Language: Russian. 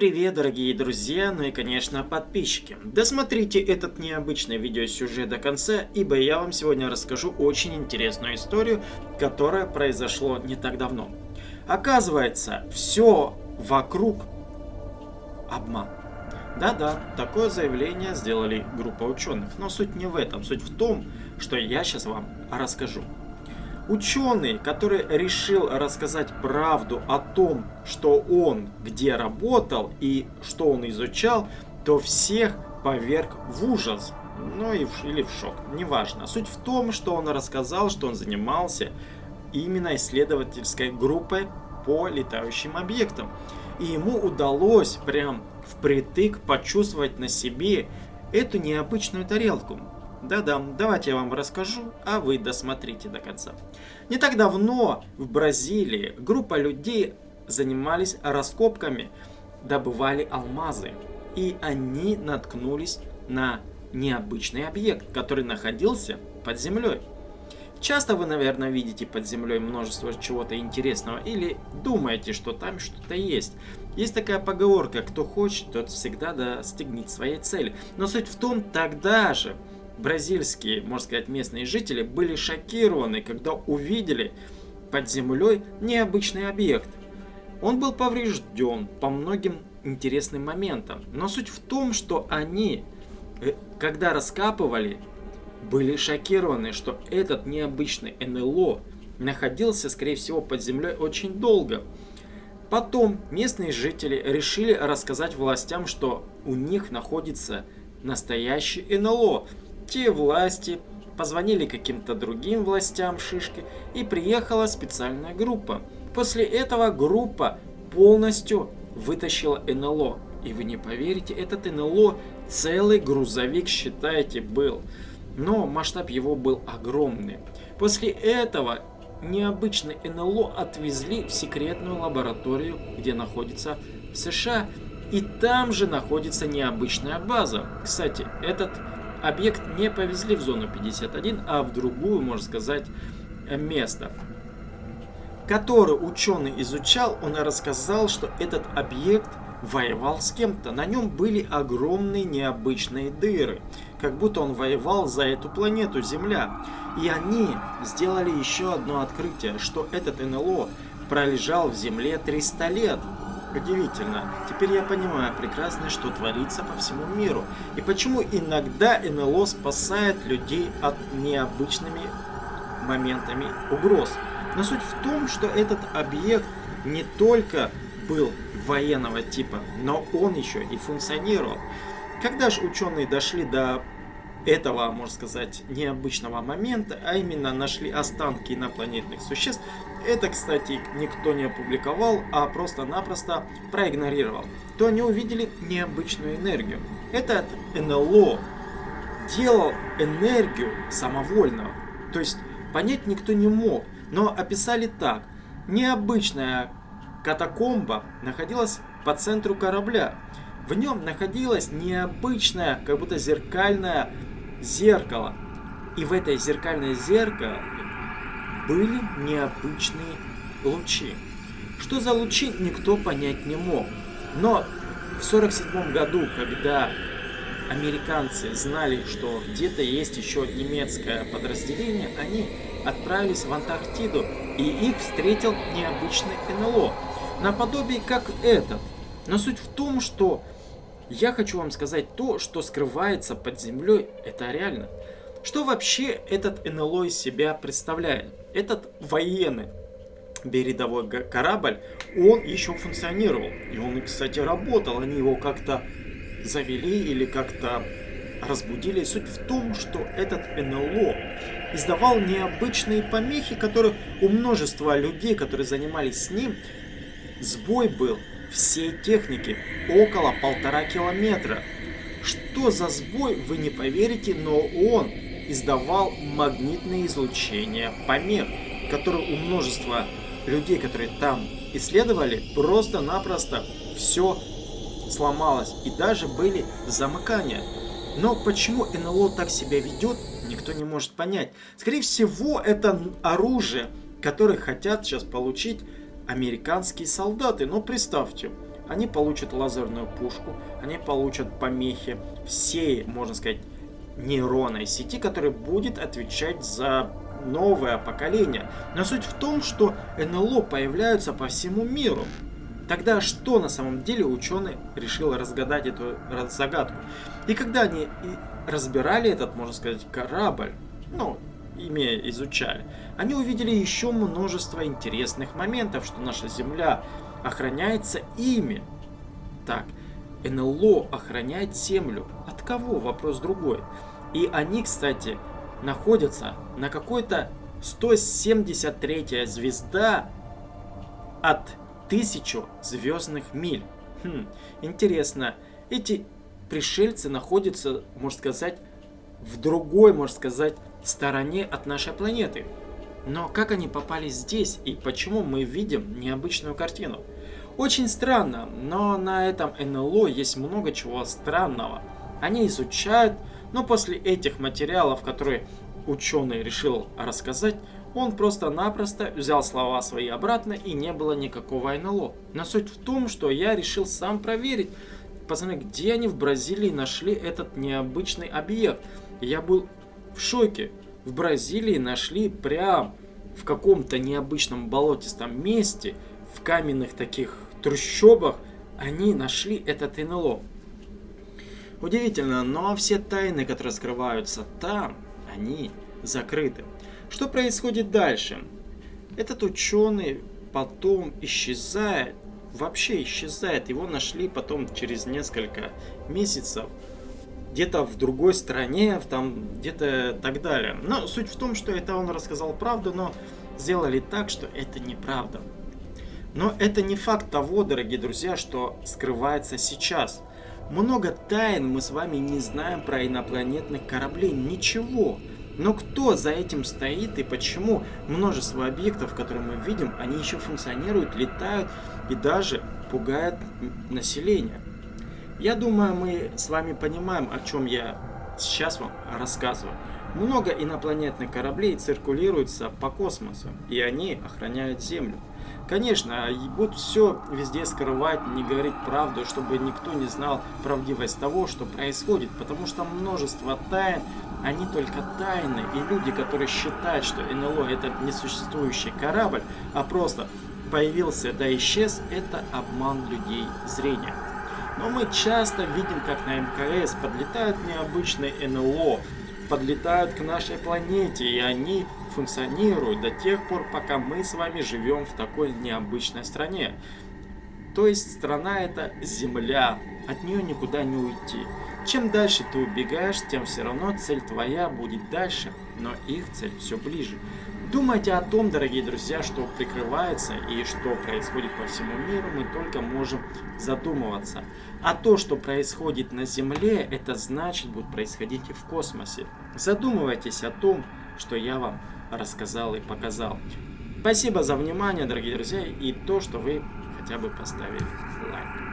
Привет, дорогие друзья, ну и, конечно, подписчики. Досмотрите этот необычный видеосюжет до конца, ибо я вам сегодня расскажу очень интересную историю, которая произошло не так давно. Оказывается, все вокруг обман. Да-да, такое заявление сделали группа ученых, но суть не в этом, суть в том, что я сейчас вам расскажу. Ученый, который решил рассказать правду о том, что он где работал и что он изучал, то всех поверг в ужас. Ну или в шок, неважно. Суть в том, что он рассказал, что он занимался именно исследовательской группой по летающим объектам. И ему удалось прям впритык почувствовать на себе эту необычную тарелку. Да-да, давайте я вам расскажу, а вы досмотрите до конца. Не так давно в Бразилии группа людей занимались раскопками, добывали алмазы. И они наткнулись на необычный объект, который находился под землей. Часто вы, наверное, видите под землей множество чего-то интересного или думаете, что там что-то есть. Есть такая поговорка, кто хочет, тот всегда достигнет своей цели. Но суть в том, тогда же бразильские, можно сказать, местные жители были шокированы, когда увидели под землей необычный объект. Он был поврежден по многим интересным моментам. Но суть в том, что они, э, когда раскапывали, были шокированы, что этот необычный НЛО находился, скорее всего, под землей очень долго. Потом местные жители решили рассказать властям, что у них находится настоящий НЛО, те власти позвонили каким-то другим властям Шишки и приехала специальная группа. После этого группа полностью вытащила НЛО. И вы не поверите, этот НЛО целый грузовик, считайте, был. Но масштаб его был огромный. После этого необычный НЛО отвезли в секретную лабораторию, где находится США. И там же находится необычная база. Кстати, этот объект не повезли в зону 51, а в другую, можно сказать, место. Который ученый изучал, он рассказал, что этот объект воевал с кем-то. На нем были огромные необычные дыры, как будто он воевал за эту планету Земля. И они сделали еще одно открытие, что этот НЛО пролежал в Земле 300 лет. Удивительно. Теперь я понимаю прекрасно, что творится по всему миру. И почему иногда НЛО спасает людей от необычными моментами угроз. Но суть в том, что этот объект не только был военного типа, но он еще и функционировал. Когда же ученые дошли до этого, можно сказать, необычного момента, а именно нашли останки инопланетных существ, это, кстати, никто не опубликовал, а просто-напросто проигнорировал, то они увидели необычную энергию. Этот НЛО делал энергию самовольно, то есть понять никто не мог, но описали так. Необычная катакомба находилась по центру корабля. В нем находилось необычное, как будто зеркальное зеркало. И в это зеркальное зеркало были необычные лучи. Что за лучи, никто понять не мог. Но в 1947 году, когда американцы знали, что где-то есть еще немецкое подразделение, они отправились в Антарктиду, и их встретил необычный НЛО, наподобие как этот. Но суть в том, что я хочу вам сказать то, что скрывается под землей, это реально. Что вообще этот НЛО из себя представляет? Этот военный передовой корабль, он еще функционировал. И он, кстати, работал. Они его как-то завели или как-то разбудили. Суть в том, что этот НЛО издавал необычные помехи, которые у множества людей, которые занимались с ним, сбой был всей техники около полтора километра. Что за сбой, вы не поверите, но он издавал магнитное излучение помех, которые у множества людей, которые там исследовали, просто-напросто все сломалось и даже были замыкания. Но почему НЛО так себя ведет, никто не может понять. Скорее всего, это оружие, которое хотят сейчас получить американские солдаты. Но представьте, Они получат лазерную пушку, они получат помехи всей, можно сказать, нейронной сети, которая будет отвечать за новое поколение. Но суть в том, что НЛО появляются по всему миру. Тогда что на самом деле ученый решил разгадать эту загадку? И когда они разбирали этот, можно сказать, корабль, ну, имея изучали, они увидели еще множество интересных моментов, что наша Земля охраняется ими. Так, НЛО охраняет Землю. От кого? Вопрос другой. И они, кстати, находятся на какой-то 173 звезда от тысячу звездных миль. Хм, интересно, эти пришельцы находятся, можно сказать, в другой, можно сказать, стороне от нашей планеты. Но как они попали здесь и почему мы видим необычную картину? Очень странно, но на этом НЛО есть много чего странного. Они изучают, но после этих материалов, которые ученый решил рассказать, он просто-напросто взял слова свои обратно и не было никакого НЛО. Но суть в том, что я решил сам проверить, пацаны, где они в Бразилии нашли этот необычный объект. Я был в шоке. В Бразилии нашли прям в каком-то необычном болотистом месте, в каменных таких трущобах, они нашли этот НЛО. Удивительно, но все тайны, которые скрываются там, они закрыты. Что происходит дальше? Этот ученый потом исчезает, вообще исчезает. Его нашли потом через несколько месяцев где-то в другой стране, там где-то так далее. Но суть в том, что это он рассказал правду, но сделали так, что это неправда. Но это не факт того, дорогие друзья, что скрывается сейчас. Много тайн мы с вами не знаем про инопланетных кораблей, ничего. Но кто за этим стоит и почему множество объектов, которые мы видим, они еще функционируют, летают и даже пугают население? Я думаю, мы с вами понимаем, о чем я сейчас вам рассказываю. Много инопланетных кораблей циркулируются по космосу, и они охраняют Землю. Конечно, будут все везде скрывать, не говорить правду, чтобы никто не знал правдивость того, что происходит, потому что множество тайн, они только тайны, и люди, которые считают, что НЛО это несуществующий корабль, а просто появился да исчез, это обман людей зрения. Но мы часто видим, как на МКС подлетают необычные НЛО, подлетают к нашей планете, и они функционируют до тех пор, пока мы с вами живем в такой необычной стране. То есть страна это Земля, от нее никуда не уйти. Чем дальше ты убегаешь, тем все равно цель твоя будет дальше, но их цель все ближе. Думайте о том, дорогие друзья, что прикрывается и что происходит по всему миру, мы только можем задумываться. А то, что происходит на Земле, это значит будет происходить и в космосе. Задумывайтесь о том, что я вам рассказал и показал. Спасибо за внимание, дорогие друзья, и то, что вы хотя бы поставили лайк.